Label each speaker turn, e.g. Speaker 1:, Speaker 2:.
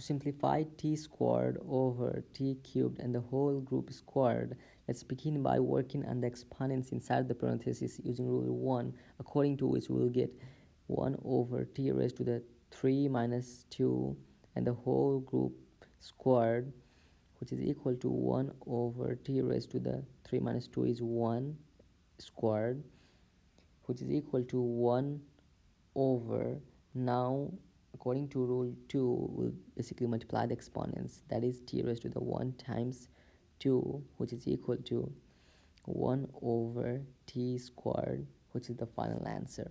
Speaker 1: to simplify t squared over t cubed and the whole group squared, let's begin by working on the exponents inside the parentheses using rule 1, according to which we will get 1 over t raised to the 3 minus 2 and the whole group squared which is equal to 1 over t raised to the 3 minus 2 is 1 squared which is equal to 1 over. Now according to rule 2 we'll basically multiply the exponents that is t raised to the 1 times 2 which is equal to 1 over t squared which is the final answer